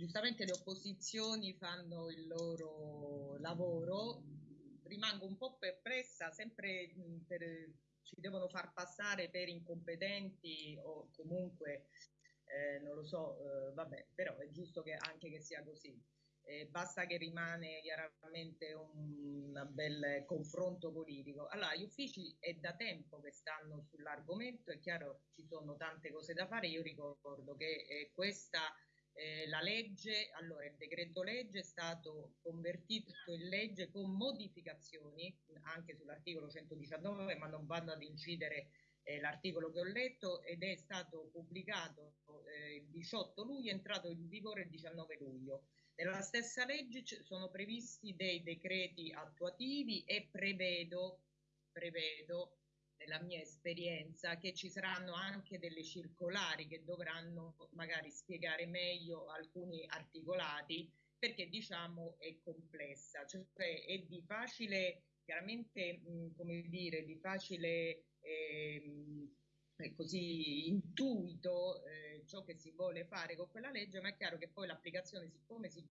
giustamente le opposizioni fanno il loro lavoro, rimango un po' perplessa, sempre per, ci devono far passare per incompetenti o comunque, eh, non lo so, eh, vabbè, però è giusto che anche che sia così. Eh, basta che rimane chiaramente un, un bel confronto politico. Allora, gli uffici è da tempo che stanno sull'argomento, è chiaro ci sono tante cose da fare, io ricordo che eh, questa eh, la legge, allora il decreto legge è stato convertito in legge con modificazioni anche sull'articolo 119 ma non vanno ad incidere eh, l'articolo che ho letto ed è stato pubblicato eh, il 18 luglio, è entrato in vigore il 19 luglio. Nella stessa legge sono previsti dei decreti attuativi e prevedo, prevedo nella mia esperienza che ci saranno anche delle circolari che dovranno magari spiegare meglio alcuni articolati perché diciamo è complessa, cioè è di facile, chiaramente mh, come dire, di facile eh, così intuito eh, ciò che si vuole fare con quella legge, ma è chiaro che poi l'applicazione, siccome si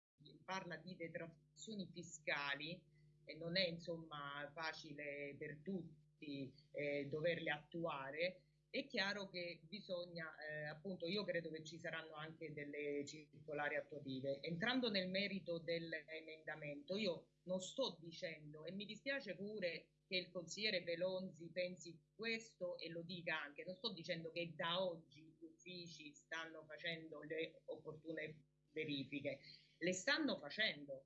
parla di detrazioni fiscali, e non è insomma facile per tutti, tutti eh, doverle attuare, è chiaro che bisogna, eh, appunto, io credo che ci saranno anche delle circolari attuative. Entrando nel merito dell'emendamento, io non sto dicendo, e mi dispiace pure che il consigliere Pelonzi pensi questo e lo dica anche, non sto dicendo che da oggi gli uffici stanno facendo le opportune verifiche, le stanno facendo,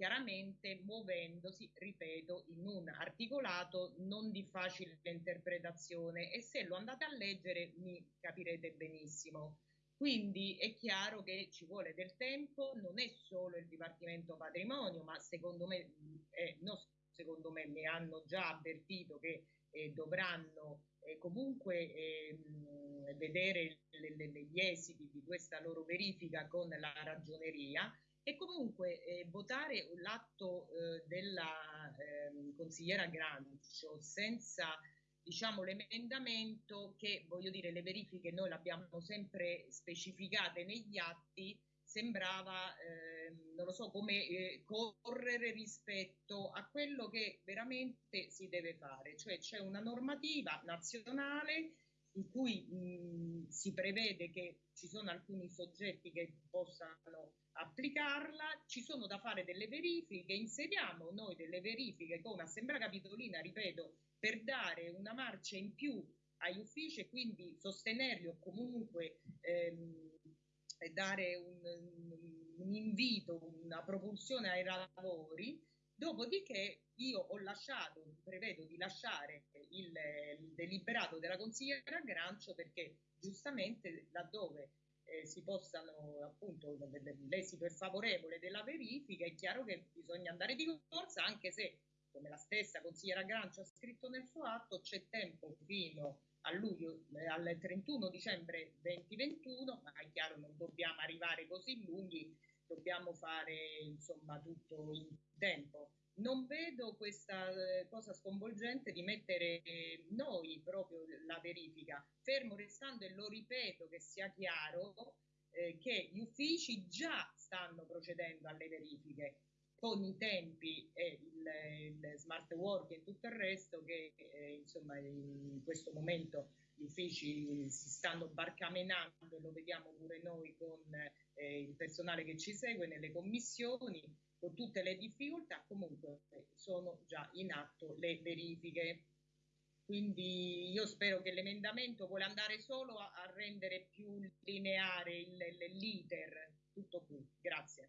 chiaramente muovendosi, ripeto, in un articolato non di facile interpretazione e se lo andate a leggere mi capirete benissimo. Quindi è chiaro che ci vuole del tempo, non è solo il Dipartimento Patrimonio, ma secondo me, eh, no, secondo me mi hanno già avvertito che eh, dovranno eh, comunque ehm, vedere le, le, gli esiti di questa loro verifica con la ragioneria e comunque eh, votare l'atto eh, della eh, consigliera Grancio senza diciamo l'emendamento che voglio dire le verifiche noi le abbiamo sempre specificate negli atti sembrava ehm, non lo so come eh, correre rispetto a quello che veramente si deve fare. Cioè c'è una normativa nazionale in cui mh, si prevede che ci sono alcuni soggetti che possano applicarla, ci sono da fare delle verifiche, inseriamo noi delle verifiche come Assemblea Capitolina, ripeto, per dare una marcia in più agli uffici e quindi sostenerli o comunque ehm, dare un, un invito, una propulsione ai lavori, Dopodiché io ho lasciato, prevedo di lasciare il, il deliberato della consigliera Grancio perché giustamente laddove eh, si possano appunto l'esito è favorevole della verifica è chiaro che bisogna andare di corsa anche se come la stessa consigliera Grancio ha scritto nel suo atto c'è tempo fino a luglio, eh, al 31 dicembre 2021 ma è chiaro non dobbiamo arrivare così lunghi dobbiamo fare insomma tutto in tempo. Non vedo questa eh, cosa sconvolgente di mettere noi proprio la verifica, fermo restando, e lo ripeto che sia chiaro, eh, che gli uffici già stanno procedendo alle verifiche con i tempi e il, il smart work e tutto il resto che eh, insomma in questo momento gli uffici si stanno barcamenando e lo vediamo pure noi con eh, il personale che ci segue nelle commissioni con tutte le difficoltà, comunque sono già in atto le verifiche. Quindi io spero che l'emendamento vuole andare solo a, a rendere più lineare l'iter, tutto qui. Grazie.